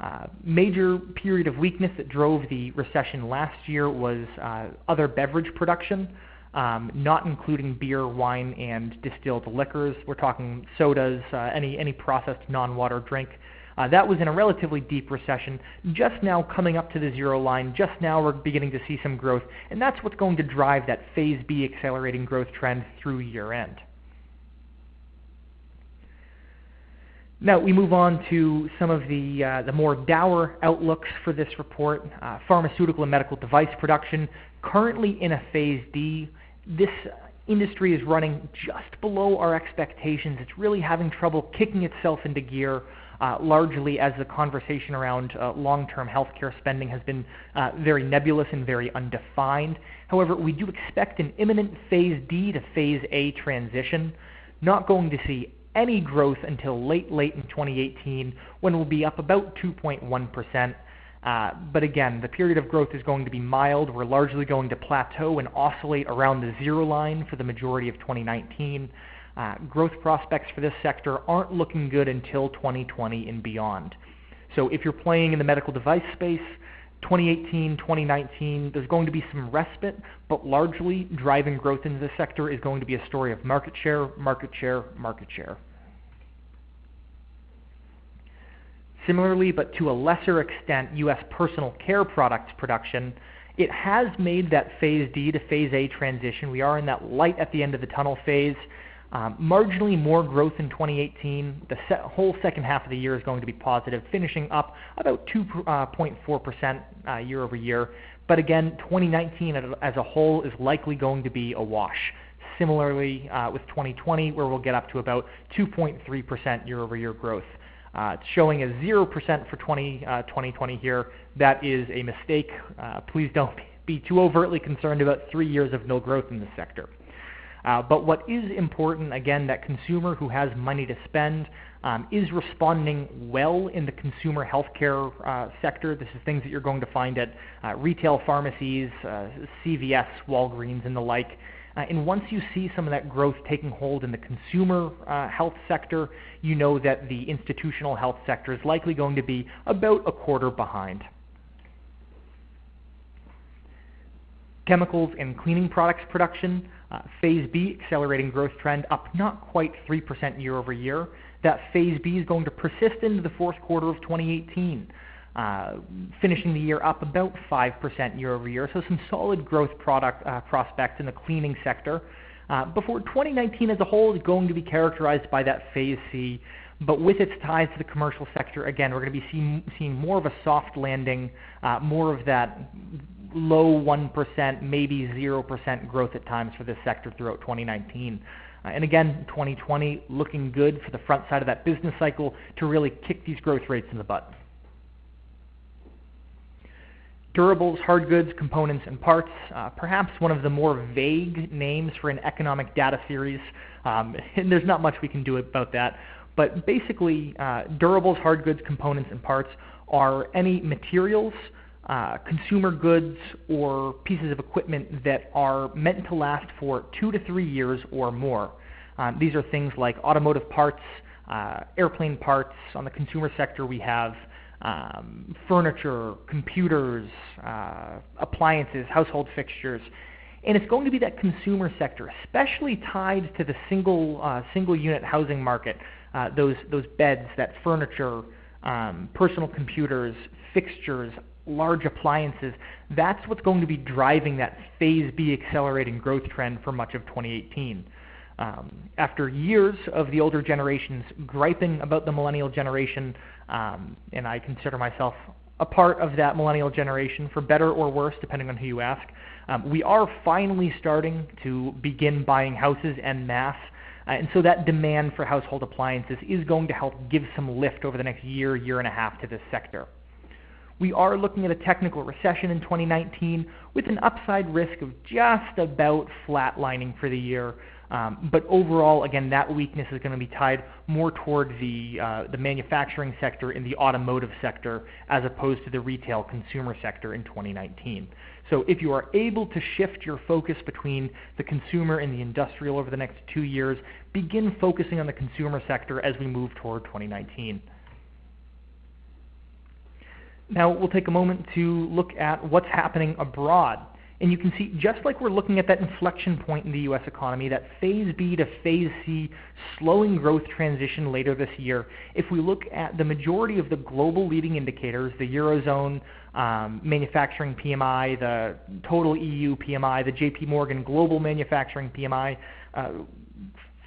Uh, major period of weakness that drove the recession last year was uh, other beverage production um, not including beer, wine, and distilled liquors. We're talking sodas, uh, any, any processed non-water drink. Uh, that was in a relatively deep recession, just now coming up to the zero line. Just now we're beginning to see some growth, and that's what's going to drive that Phase B accelerating growth trend through year end. Now we move on to some of the, uh, the more dour outlooks for this report. Uh, pharmaceutical and medical device production currently in a phase D this industry is running just below our expectations. It's really having trouble kicking itself into gear. uh, largely as the conversation around uh, long-term healthcare spending has been uh, very nebulous and very undefined. However, we do expect an imminent Phase D to Phase A transition. Not going to see any growth until late, late in 2018 when we'll be up about 2.1%. Uh, but again, the period of growth is going to be mild. We're largely going to plateau and oscillate around the zero line for the majority of 2019. Uh, growth prospects for this sector aren't looking good until 2020 and beyond. So if you're playing in the medical device space, 2018, 2019, there's going to be some respite, but largely driving growth into this sector is going to be a story of market share, market share, market share. Similarly, but to a lesser extent, U.S. personal care products production, it has made that phase D to phase A transition. We are in that light at the end of the tunnel phase. Um, marginally more growth in 2018. The whole second half of the year is going to be positive, finishing up about 2.4% uh, uh, year over year. But again, 2019 as a whole is likely going to be a wash. Similarly uh, with 2020, where we'll get up to about 2.3% year over year growth. Uh, it's showing a 0% for 20, uh, 2020 here. That is a mistake. Uh, please don't be too overtly concerned about three years of no growth in this sector. Uh, but what is important, again, that consumer who has money to spend um, is responding well in the consumer healthcare uh, sector. This is things that you're going to find at uh, retail pharmacies, CVS, Walgreens, and the like. Uh, and once you see some of that growth taking hold in the consumer uh, health sector, you know that the institutional health sector is likely going to be about a quarter behind. Chemicals and cleaning products production, uh, phase B accelerating growth trend up not quite 3% year over year. That phase B is going to persist into the fourth quarter of 2018. Uh, finishing the year up about 5% year-over-year. So some solid growth product uh, prospects in the cleaning sector. Uh, before 2019 as a whole is going to be characterized by that phase C, but with its ties to the commercial sector, again, we're going to be seeing, seeing more of a soft landing, more of that low 1%, maybe 0% growth at times for this sector throughout 2019. And again, 2020 looking good for the front side of that business cycle to really kick these growth rates in the butt. Durables, hard goods, components, and parts, uh, perhaps one of the more vague names for an economic data series, um, and there's not much we can do about that. But basically, uh, durables, hard goods, components, and parts are any materials, uh, consumer goods, or pieces of equipment that are meant to last for two to three years or more. Um, these are things like automotive parts, uh, airplane parts. On the consumer sector, we have um, furniture, computers, uh, appliances, household fixtures. And it's going to be that consumer sector, especially tied to the single, uh, single unit housing market, uh, those, those beds, that furniture, um, personal computers, fixtures, large appliances. That's what's going to be driving that phase B accelerating growth trend for much of 2018. Um, after years of the older generations griping about the millennial generation um, and I consider myself a part of that millennial generation, for better or worse, depending on who you ask. Um, we are finally starting to begin buying houses en masse. Uh, and so that demand for household appliances is going to help give some lift over the next year, year and a half to this sector. We are looking at a technical recession in 2019 with an upside risk of just about flatlining for the year, um, but overall, again, that weakness is going to be tied more toward the, uh, the manufacturing sector and the automotive sector as opposed to the retail consumer sector in 2019. So if you are able to shift your focus between the consumer and the industrial over the next two years, begin focusing on the consumer sector as we move toward 2019. Now we'll take a moment to look at what's happening abroad. And you can see, just like we're looking at that inflection point in the U.S. economy, that phase B to phase C slowing growth transition later this year, if we look at the majority of the global leading indicators, the Eurozone um, manufacturing PMI, the total EU PMI, the JP Morgan global manufacturing PMI, uh,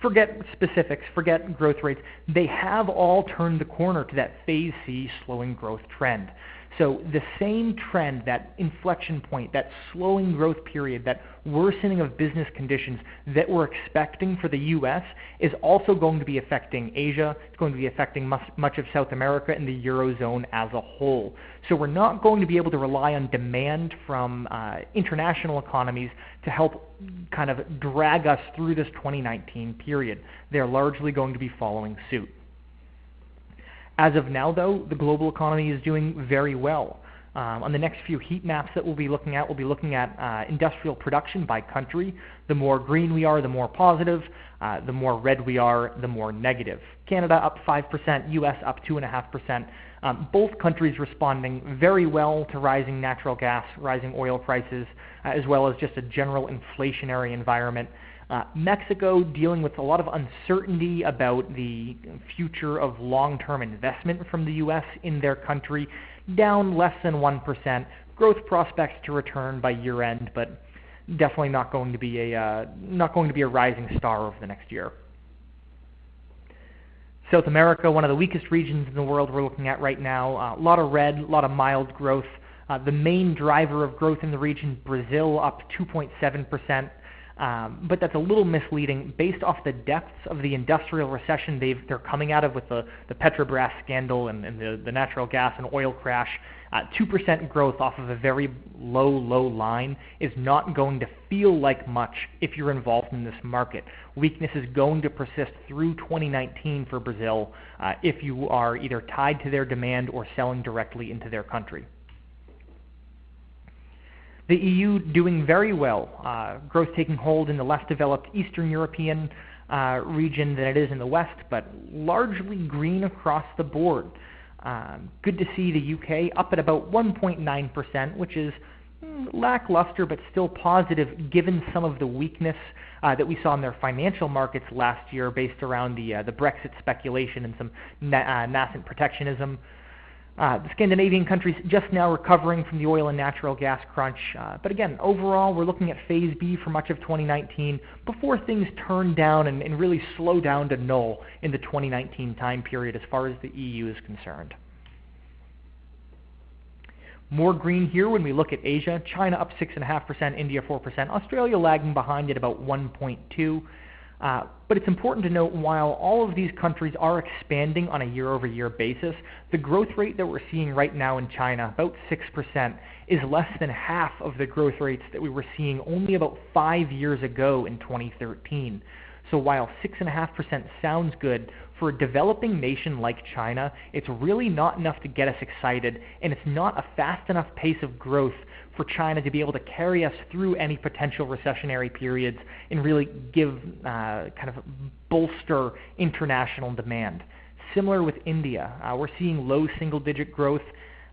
forget specifics, forget growth rates, they have all turned the corner to that phase C slowing growth trend. So the same trend, that inflection point, that slowing growth period, that worsening of business conditions that we're expecting for the U.S. is also going to be affecting Asia. It's going to be affecting much of South America and the Eurozone as a whole. So we're not going to be able to rely on demand from uh, international economies to help kind of drag us through this 2019 period. They're largely going to be following suit. As of now, though, the global economy is doing very well. Um, on the next few heat maps that we'll be looking at, we'll be looking at uh, industrial production by country. The more green we are, the more positive. Uh, the more red we are, the more negative. Canada up 5%, US up 2.5%. Um, both countries responding very well to rising natural gas, rising oil prices, uh, as well as just a general inflationary environment. Uh, Mexico dealing with a lot of uncertainty about the future of long-term investment from the U.S. in their country, down less than 1%. Growth prospects to return by year-end, but definitely not going to be a uh, not going to be a rising star over the next year. South America, one of the weakest regions in the world we're looking at right now. Uh, a lot of red, a lot of mild growth. Uh, the main driver of growth in the region, Brazil, up 2.7 percent. Um, but that's a little misleading based off the depths of the industrial recession they are coming out of with the, the Petrobras scandal and, and the, the, natural gas and oil crash. Uh, 2% growth off of a very low, low line is not going to feel like much if you're involved in this market. Weakness is going to persist through 2019 for Brazil uh, if you are either tied to their demand or selling directly into their country. The EU doing very well, uh, growth taking hold in the less developed Eastern European uh, region than it is in the West, but largely green across the board. Um, good to see the UK up at about 1.9%, which is mm, lackluster but still positive given some of the weakness uh, that we saw in their financial markets last year based around the, uh, the Brexit speculation and some na- uh, nascent protectionism. Uh, the Scandinavian countries just now recovering from the oil and natural gas crunch. Uh, but again, overall, we're looking at phase B for much of 2019 before things turn down and, and really slow down to null in the 2019 time period as far as the EU is concerned. More green here when we look at Asia. China up 6.5%, India 4%, Australia lagging behind at about 1.2. Uh, but it's important to note while all of these countries are expanding on a year-over-year basis, the growth rate that we're seeing right now in China, about 6%, is less than half of the growth rates that we were seeing only about five years ago in 2013. So while 6.5% sounds good, for a developing nation like China, it's really not enough to get us excited, and it's not a fast enough pace of growth for China to be able to carry us through any potential recessionary periods and really give uh, kind of bolster international demand. Similar with India, uh, we're seeing low single digit growth.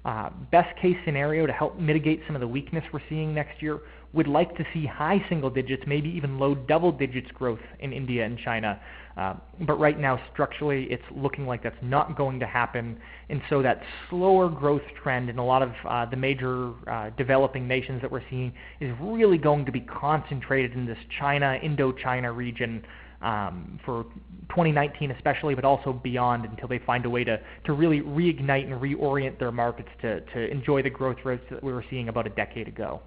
Uh, best case scenario to help mitigate some of the weakness we're seeing next year would like to see high single digits, maybe even low double digits growth in India and China. Uh, but right now, structurally, it's looking like that's not going to happen. And so that slower growth trend in a lot of uh, the major uh, developing nations that we're seeing is really going to be concentrated in this China, Indochina region um, for 2019 especially, but also beyond until they find a way to, to really reignite and reorient their markets to, to enjoy the growth rates that we were seeing about a decade ago.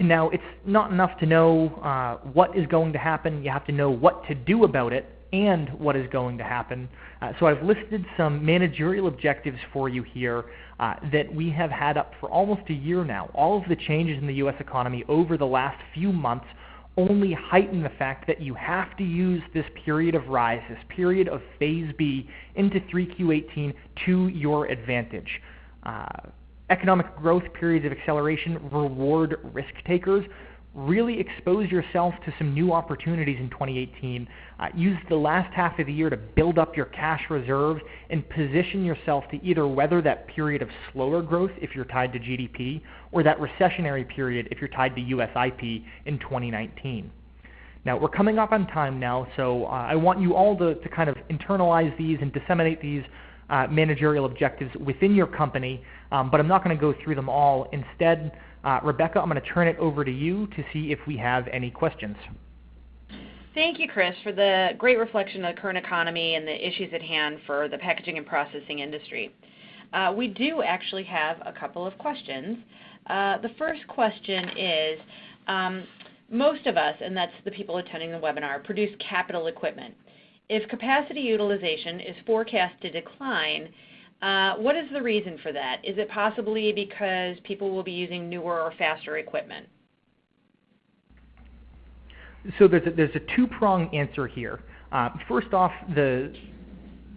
Now, it's not enough to know uh, what is going to happen. You have to know what to do about it and what is going to happen. Uh, so I've listed some managerial objectives for you here uh, that we have had up for almost a year now. All of the changes in the U.S. economy over the last few months only heighten the fact that you have to use this period of rise, this period of phase B into 3Q18 to your advantage. Uh, economic growth periods of acceleration reward risk takers. Really expose yourself to some new opportunities in 2018. Uh, use the last half of the year to build up your cash reserves and position yourself to either weather that period of slower growth if you're tied to GDP or that recessionary period if you're tied to US IP in 2019. Now, we're coming up on time now, so uh, I want you all to, to kind of internalize these and disseminate these uh, managerial objectives within your company, um, but I'm not going to go through them all. Instead, uh, Rebecca, I'm going to turn it over to you to see if we have any questions. Thank you, Chris, for the great reflection of the current economy and the issues at hand for the packaging and processing industry. Uh, we do actually have a couple of questions. Uh, the first question is, um, most of us, and that's the people attending the webinar, produce capital equipment. If capacity utilization is forecast to decline, uh, what is the reason for that? Is it possibly because people will be using newer or faster equipment? So there's a, there's a two-pronged answer here. Uh, first off, the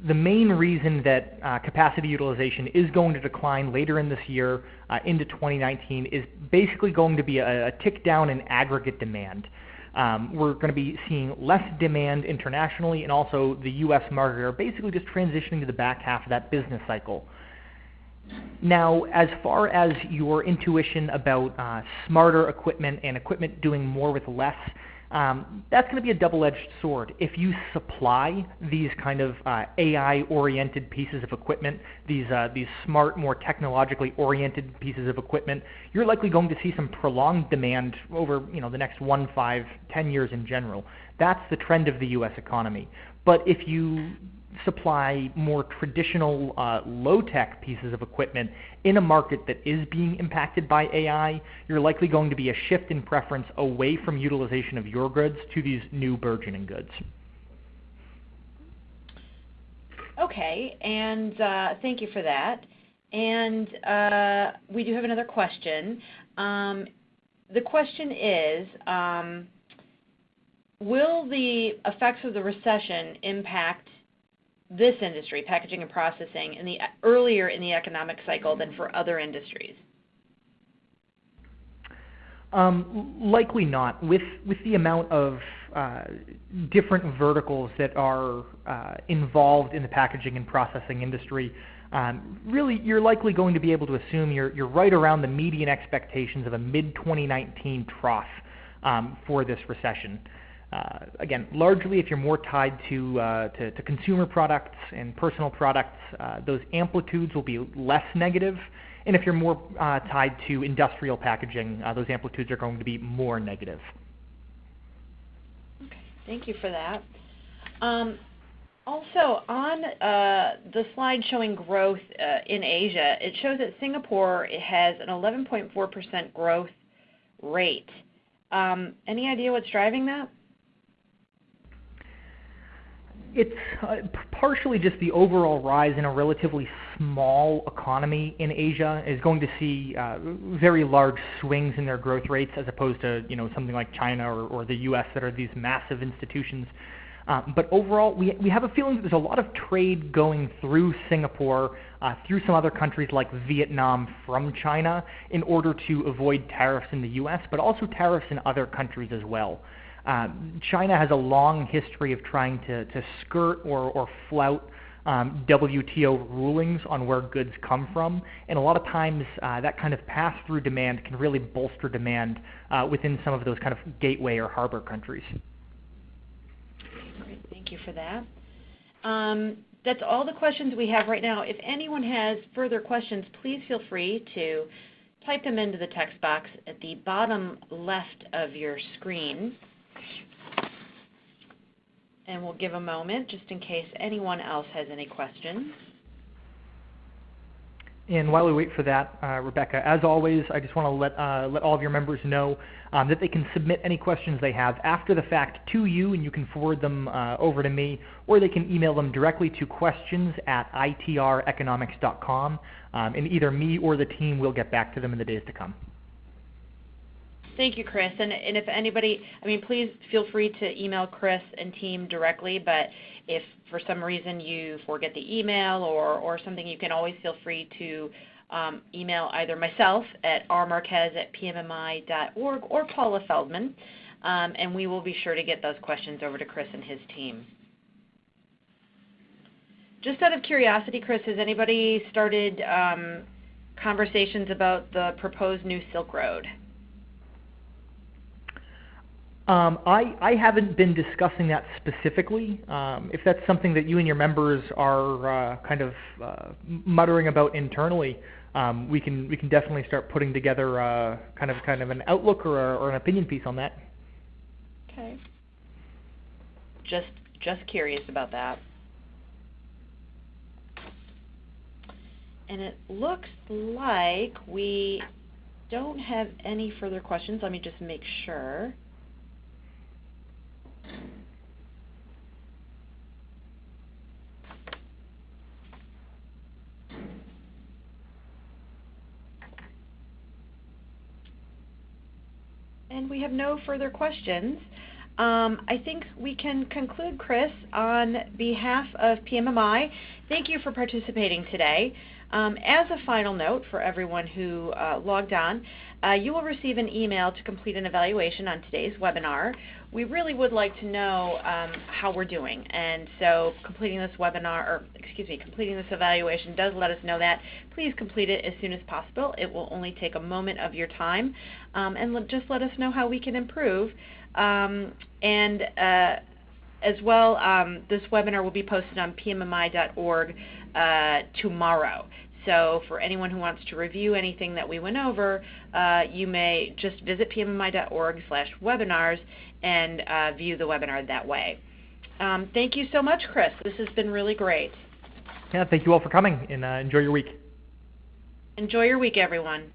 the main reason that uh, capacity utilization is going to decline later in this year uh, into 2019 is basically going to be a, a tick down in aggregate demand. Um, we're going to be seeing less demand internationally, and also the U.S. market are basically just transitioning to the back half of that business cycle. Now, as far as your intuition about uh, smarter equipment and equipment doing more with less, um, that's going to be a double-edged sword. If you supply these kind of uh, AI-oriented pieces of equipment, these uh, these smart, more technologically oriented pieces of equipment, you're likely going to see some prolonged demand over you know the next one, five, ten years in general. That's the trend of the U.S. economy. But if you supply more traditional uh, low-tech pieces of equipment in a market that is being impacted by AI, you're likely going to be a shift in preference away from utilization of your goods to these new burgeoning goods. Okay, and uh, thank you for that. And uh, we do have another question. Um, the question is, um, will the effects of the recession impact this industry, packaging and processing, in the earlier in the economic cycle than for other industries? Um, likely not. With with the amount of uh, different verticals that are uh, involved in the packaging and processing industry, um, really you're likely going to be able to assume you're you're right around the median expectations of a mid 2019 trough um, for this recession. Uh, again, largely if you're more tied to, uh, to, to, consumer products and personal products, uh, those amplitudes will be less negative. And if you're more uh, tied to industrial packaging, uh, those amplitudes are going to be more negative. Okay, thank you for that. Um, also, on the slide showing growth in Asia, it shows that Singapore has an 11.4% growth rate. Um, any idea what's driving that? It's uh, partially just the overall rise in a relatively small economy in Asia is going to see uh, very large swings in their growth rates as opposed to you know something like China or, or the U.S. that are these massive institutions. Um, but overall, we, we have a feeling that there's a lot of trade going through Singapore, uh, through some other countries like Vietnam from China in order to avoid tariffs in the U.S., but also tariffs in other countries as well. Um, China has a long history of trying to, to skirt or, or flout um, WTO rulings on where goods come from, and a lot of times uh, that kind of pass-through demand can really bolster demand uh, within some of those kind of gateway or harbor countries. Great, thank you for that. Um, that's all the questions we have right now. If anyone has further questions, please feel free to type them into the text box at the bottom left of your screen and we'll give a moment just in case anyone else has any questions. And while we wait for that, uh, Rebecca, as always, I just want to let, uh, let all of your members know um, that they can submit any questions they have after the fact to you, and you can forward them uh, over to me, or they can email them directly to questions at itreconomics.com, um, and either me or the team will get back to them in the days to come. Thank you, Chris. And, and if anybody, I mean, please feel free to email Chris and team directly, but if for some reason you forget the email or, or something, you can always feel free to um, email either myself at rmarquez at pmmi.org or Paula Feldman, um, and we will be sure to get those questions over to Chris and his team. Just out of curiosity, Chris, has anybody started um, conversations about the proposed new Silk Road? Um, I, I haven't been discussing that specifically. Um, if that's something that you and your members are uh, kind of uh, muttering about internally, um, we can we can definitely start putting together uh, kind of kind of an outlook or, a, or an opinion piece on that. Okay. just just curious about that. And it looks like we don't have any further questions. Let me just make sure. And we have no further questions. Um, I think we can conclude, Chris, on behalf of PMMI. Thank you for participating today. Um, as a final note for everyone who uh, logged on, uh, you will receive an email to complete an evaluation on today's webinar. We really would like to know um, how we're doing, and so completing this webinar, or excuse me, completing this evaluation does let us know that. Please complete it as soon as possible. It will only take a moment of your time, um, and just let us know how we can improve. Um, and uh, as well, um, this webinar will be posted on pmmi.org uh, tomorrow. So for anyone who wants to review anything that we went over, uh, you may just visit pmmi.org slash webinars and uh, view the webinar that way. Um, thank you so much, Chris. This has been really great. Yeah, thank you all for coming, and uh, enjoy your week. Enjoy your week, everyone.